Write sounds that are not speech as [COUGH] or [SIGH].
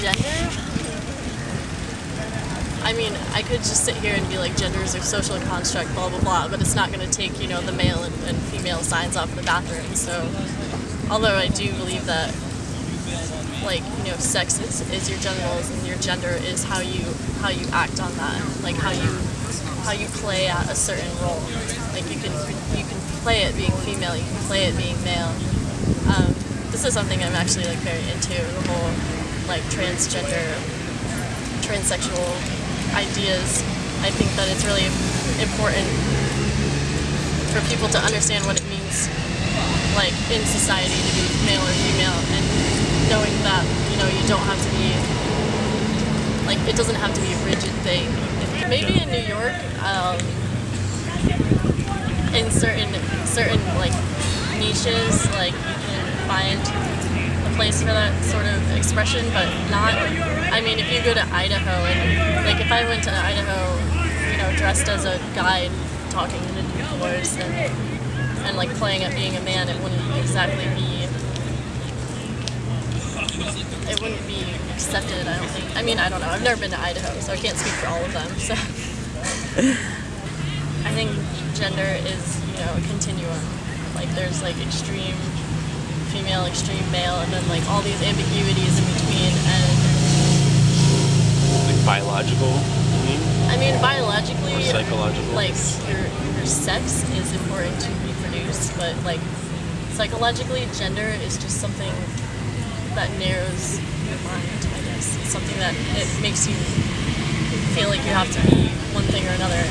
gender? I mean, I could just sit here and be like, gender is a social construct, blah, blah, blah, but it's not going to take, you know, the male and, and female signs off the bathroom, so... Although I do believe that, like, you know, sex is, is your genitals and your gender is how you how you act on that, like how you how you play at a certain role. Like you can you can play it being female, you can play it being male. Um, this is something I'm actually like very into the whole like transgender transsexual ideas i think that it's really important for people to understand what it means like in society to be male or female and knowing that you know you don't have to be like it doesn't have to be a rigid thing. Maybe in New York, um, in certain certain like niches, like you can find place for that sort of expression, but not. I mean, if you go to Idaho and like if I went to Idaho, you know, dressed as a guide, talking in a new voice and and like playing at being a man, it wouldn't exactly be it wouldn't be accepted. I don't think. I mean, I don't know. I've never been to Idaho, so I can't speak for all of them. So [LAUGHS] I think gender is you know a continuum. Like there's like extreme female, extreme male, and then like all these ambiguities in between. And like biological. You mean? I mean, biologically, or psychological. Like your your sex is important to reproduce, but like psychologically, gender is just something that narrows your mind, I guess. It's something that it makes you feel like you have to be one thing or another.